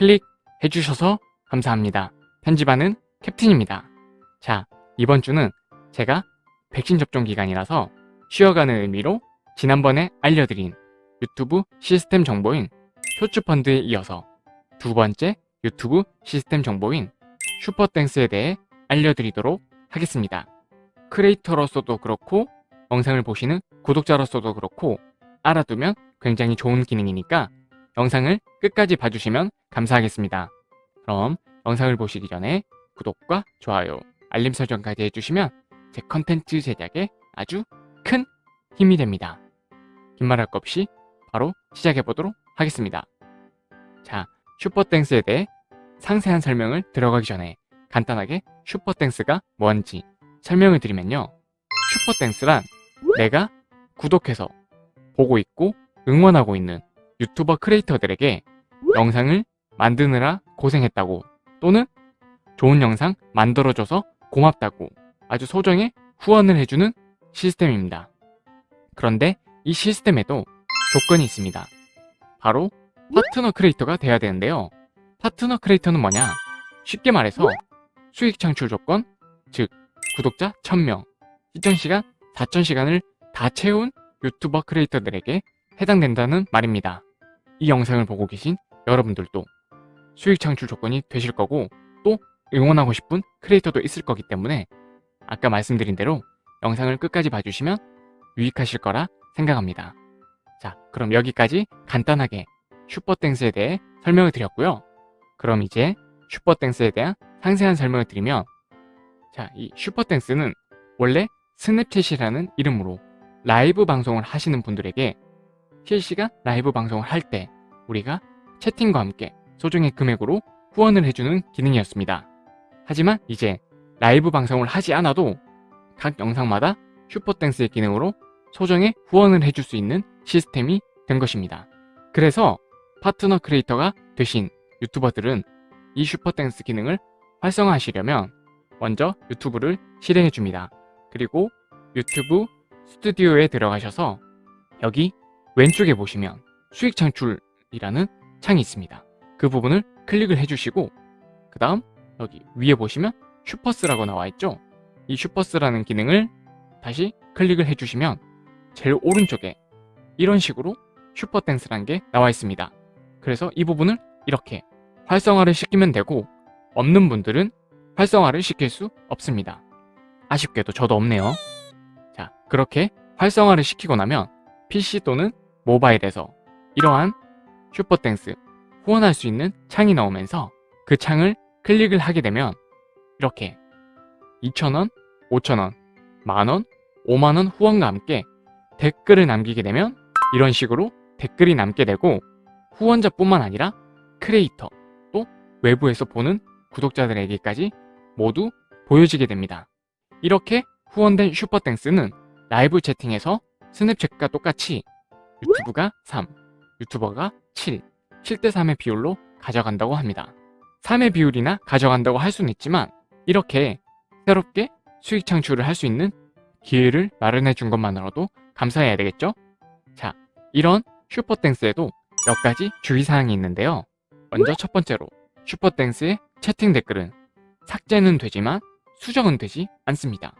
클릭해 주셔서 감사합니다. 편집하는 캡틴입니다. 자, 이번 주는 제가 백신 접종 기간이라서 쉬어가는 의미로 지난번에 알려드린 유튜브 시스템 정보인 효츠펀드에 이어서 두 번째 유튜브 시스템 정보인 슈퍼땡스에 대해 알려드리도록 하겠습니다. 크리에이터로서도 그렇고 영상을 보시는 구독자로서도 그렇고 알아두면 굉장히 좋은 기능이니까 영상을 끝까지 봐주시면 감사하겠습니다. 그럼 영상을 보시기 전에 구독과 좋아요, 알림 설정까지 해주시면 제 컨텐츠 제작에 아주 큰 힘이 됩니다. 긴 말할 것 없이 바로 시작해보도록 하겠습니다. 자, 슈퍼땡스에 대해 상세한 설명을 들어가기 전에 간단하게 슈퍼땡스가 뭔지 설명을 드리면요. 슈퍼땡스란 내가 구독해서 보고 있고 응원하고 있는 유튜버 크리에이터들에게 영상을 만드느라 고생했다고 또는 좋은 영상 만들어줘서 고맙다고 아주 소정의 후원을 해주는 시스템입니다. 그런데 이 시스템에도 조건이 있습니다. 바로 파트너 크리에이터가 돼야 되는데요. 파트너 크리에이터는 뭐냐? 쉽게 말해서 수익 창출 조건, 즉 구독자 1000명, 시청시간 4000시간을 다 채운 유튜버 크리에이터들에게 해당된다는 말입니다. 이 영상을 보고 계신 여러분들도 수익 창출 조건이 되실 거고 또 응원하고 싶은 크리에이터도 있을 거기 때문에 아까 말씀드린 대로 영상을 끝까지 봐주시면 유익하실 거라 생각합니다. 자, 그럼 여기까지 간단하게 Super Thanks에 대해 설명을 드렸고요. 그럼 이제 Super Thanks에 대한 상세한 설명을 드리면 자, 이 Super Thanks는 원래 스냅챗이라는 이름으로 라이브 방송을 하시는 분들에게 실시간 라이브 방송을 할 때 우리가 채팅과 함께 소정의 금액으로 후원을 해주는 기능이었습니다. 하지만 이제 라이브 방송을 하지 않아도 각 영상마다 Super Thanks의 기능으로 소정의 후원을 해줄 수 있는 시스템이 된 것입니다. 그래서 파트너 크리에이터가 되신 유튜버들은 이 Super Thanks 기능을 활성화하시려면 먼저 유튜브를 실행해 줍니다. 그리고 유튜브 스튜디오에 들어가셔서 여기 왼쪽에 보시면 수익 창출이라는 창이 있습니다. 그 부분을 클릭을 해주시고 그 다음 여기 위에 보시면 Supers라고 나와 있죠. 이 Supers라는 기능을 다시 클릭을 해주시면 제일 오른쪽에 이런 식으로 Super Thanks라는 게 나와 있습니다. 그래서 이 부분을 이렇게 활성화를 시키면 되고 없는 분들은 활성화를 시킬 수 없습니다. 아쉽게도 저도 없네요. 자, 그렇게 활성화를 시키고 나면 PC 또는 모바일에서 이러한 Super Thanks 후원할 수 있는 창이 나오면서 그 창을 클릭을 하게 되면 이렇게 2,000원, 5,000원, 만원, 5만원 후원과 함께 댓글을 남기게 되면 이런 식으로 댓글이 남게 되고 후원자뿐만 아니라 크리에이터 또 외부에서 보는 구독자들에게까지 모두 보여지게 됩니다. 이렇게 후원된 Super Thanks는 라이브 채팅에서 스냅챗과 똑같이 유튜브가 3, 유튜버가 7, 7대3의 비율로 가져간다고 합니다. 3의 비율이나 가져간다고 할 수는 있지만 이렇게 새롭게 수익 창출을 할 수 있는 기회를 마련해 준 것만으로도 감사해야 되겠죠? 자, 이런 슈퍼땡스에도 몇 가지 주의사항이 있는데요. 먼저 첫 번째로 슈퍼땡스의 채팅 댓글은 삭제는 되지만 수정은 되지 않습니다.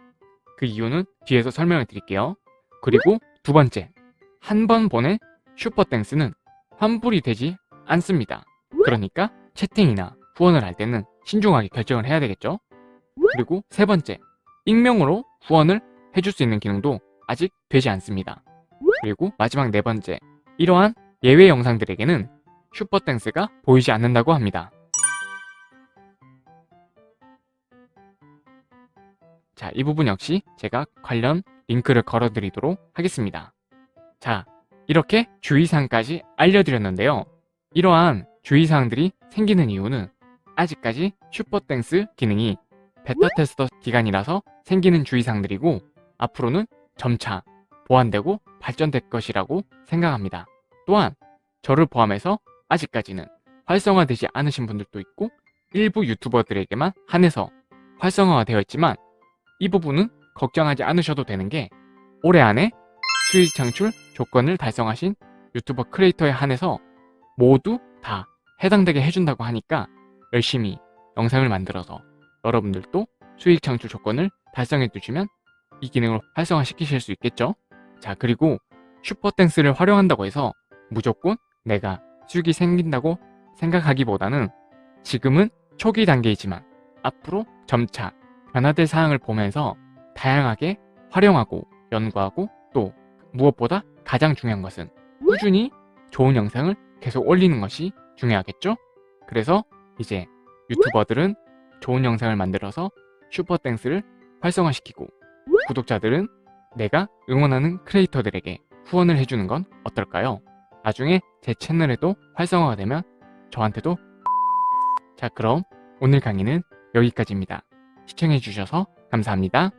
그 이유는 뒤에서 설명을 드릴게요. 그리고 두 번째, 한 번 보낸 슈퍼땡스는 환불이 되지 않습니다. 그러니까 채팅이나 후원을 할 때는 신중하게 결정을 해야 되겠죠? 그리고 세 번째, 익명으로 후원을 해줄 수 있는 기능도 아직 되지 않습니다. 그리고 마지막 네 번째, 이러한 예외 영상들에게는 슈퍼땡스가 보이지 않는다고 합니다. 자, 이 부분 역시 제가 관련 링크를 걸어드리도록 하겠습니다. 자, 이렇게 주의사항까지 알려드렸는데요. 이러한 주의사항들이 생기는 이유는 아직까지 Super Thanks 기능이 beta tester 기간이라서 생기는 주의사항들이고 앞으로는 점차 보완되고 발전될 것이라고 생각합니다. 또한 저를 포함해서 아직까지는 활성화되지 않으신 분들도 있고 일부 유튜버들에게만 한해서 활성화가 되어 있지만 이 부분은 걱정하지 않으셔도 되는 게 올해 안에 수익 창출 조건을 달성하신 유튜버 크리에이터에 한해서 모두 다 해당되게 해준다고 하니까 열심히 영상을 만들어서 여러분들도 수익 창출 조건을 달성해 두시면 이 기능을 활성화시키실 수 있겠죠? 자, 그리고 슈퍼땡스를 활용한다고 해서 무조건 내가 수익이 생긴다고 생각하기보다는 지금은 초기 단계이지만 앞으로 점차 변화될 사항을 보면서 다양하게 활용하고 연구하고 또 무엇보다 가장 중요한 것은 꾸준히 좋은 영상을 계속 올리는 것이 중요하겠죠? 그래서 이제 유튜버들은 좋은 영상을 만들어서 슈퍼땡스를 활성화시키고 구독자들은 내가 응원하는 크리에이터들에게 후원을 해주는 건 어떨까요? 나중에 제 채널에도 활성화가 되면 저한테도 자 그럼 오늘 강의는 여기까지입니다. 시청해주셔서 감사합니다.